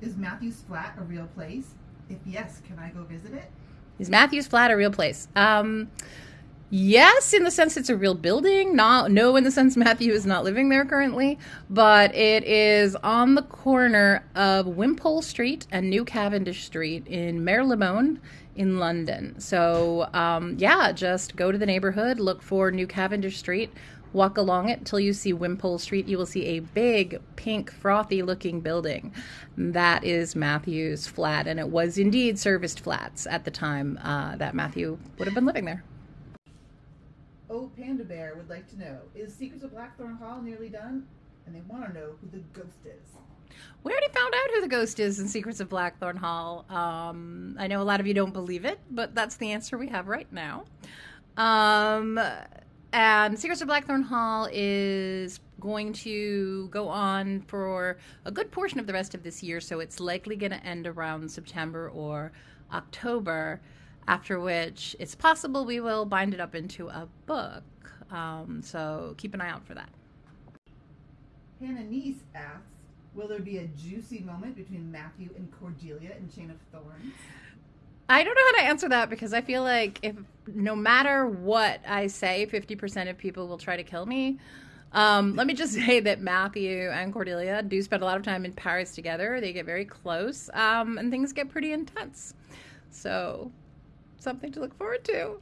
Is Matthew's flat a real place? If yes, can I go visit it? Is Matthew's flat a real place? Um, yes, in the sense it's a real building. Not no, in the sense Matthew is not living there currently, but it is on the corner of Wimpole Street and New Cavendish Street in Marylebone in London. So um, yeah, just go to the neighborhood, look for New Cavendish Street. Walk along it till you see Wimpole Street. You will see a big, pink, frothy looking building. That is Matthew's flat, and it was indeed serviced flats at the time uh, that Matthew would have been living there. Oh, Panda Bear would like to know Is Secrets of Blackthorn Hall nearly done? And they want to know who the ghost is. We already found out who the ghost is in Secrets of Blackthorn Hall. Um, I know a lot of you don't believe it, but that's the answer we have right now. Um, and Secrets of Blackthorn Hall is going to go on for a good portion of the rest of this year, so it's likely going to end around September or October, after which it's possible we will bind it up into a book. Um, so keep an eye out for that. Hannah Niece asks Will there be a juicy moment between Matthew and Cordelia in Chain of Thorns? I don't know how to answer that because I feel like if no matter what I say, 50% of people will try to kill me. Um, let me just say that Matthew and Cordelia do spend a lot of time in Paris together. They get very close um, and things get pretty intense. So, something to look forward to.